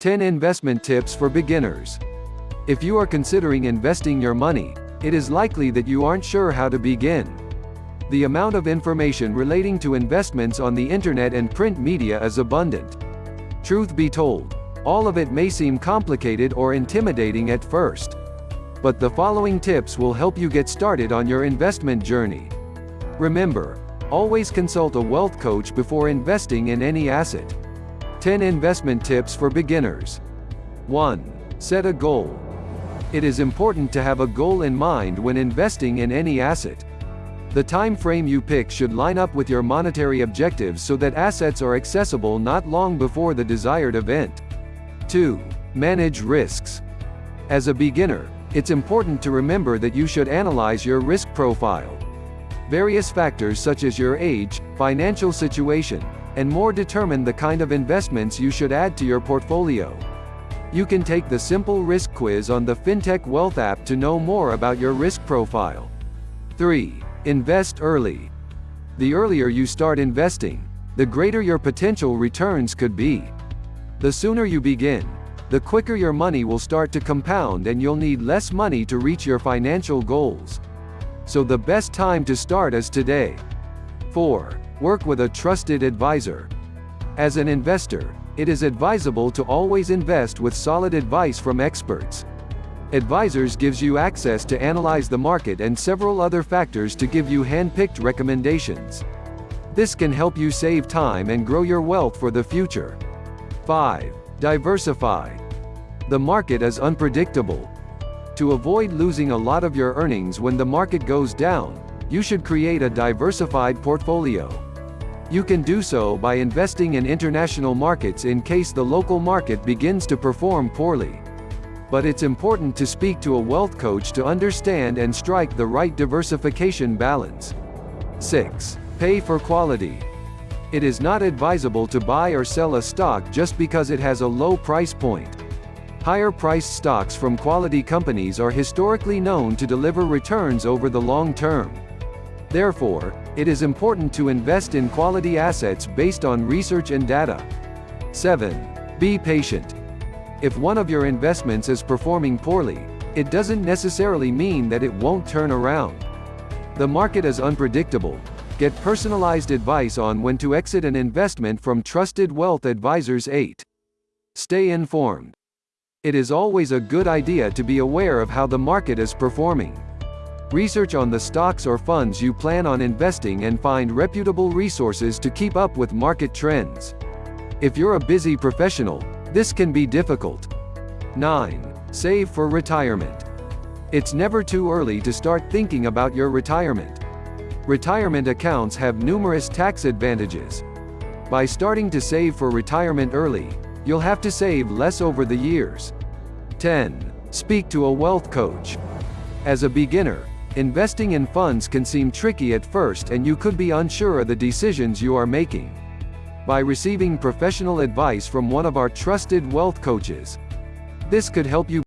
10 Investment Tips for Beginners. If you are considering investing your money, it is likely that you aren't sure how to begin. The amount of information relating to investments on the internet and print media is abundant. Truth be told, all of it may seem complicated or intimidating at first. But the following tips will help you get started on your investment journey. Remember, always consult a wealth coach before investing in any asset. 10 Investment Tips for Beginners 1. Set a goal. It is important to have a goal in mind when investing in any asset. The time frame you pick should line up with your monetary objectives so that assets are accessible not long before the desired event. 2. Manage risks. As a beginner, it's important to remember that you should analyze your risk profile. Various factors such as your age, financial situation, and more determine the kind of investments you should add to your portfolio. You can take the simple risk quiz on the FinTech Wealth app to know more about your risk profile. 3. Invest early. The earlier you start investing, the greater your potential returns could be. The sooner you begin, the quicker your money will start to compound and you'll need less money to reach your financial goals. So the best time to start is today. 4. Work with a trusted advisor. As an investor, it is advisable to always invest with solid advice from experts. Advisors gives you access to analyze the market and several other factors to give you hand-picked recommendations. This can help you save time and grow your wealth for the future. 5. Diversify. The market is unpredictable. To avoid losing a lot of your earnings when the market goes down, you should create a diversified portfolio. You can do so by investing in international markets in case the local market begins to perform poorly. But it's important to speak to a wealth coach to understand and strike the right diversification balance. 6. Pay for quality. It is not advisable to buy or sell a stock just because it has a low price point. Higher priced stocks from quality companies are historically known to deliver returns over the long term. Therefore, it is important to invest in quality assets based on research and data. 7. Be patient. If one of your investments is performing poorly, it doesn't necessarily mean that it won't turn around. The market is unpredictable. Get personalized advice on when to exit an investment from trusted wealth advisors 8. Stay informed. It is always a good idea to be aware of how the market is performing. Research on the stocks or funds you plan on investing and find reputable resources to keep up with market trends. If you're a busy professional, this can be difficult. 9. Save for retirement. It's never too early to start thinking about your retirement. Retirement accounts have numerous tax advantages. By starting to save for retirement early, you'll have to save less over the years. 10. Speak to a wealth coach. As a beginner, Investing in funds can seem tricky at first and you could be unsure of the decisions you are making. By receiving professional advice from one of our trusted wealth coaches, this could help you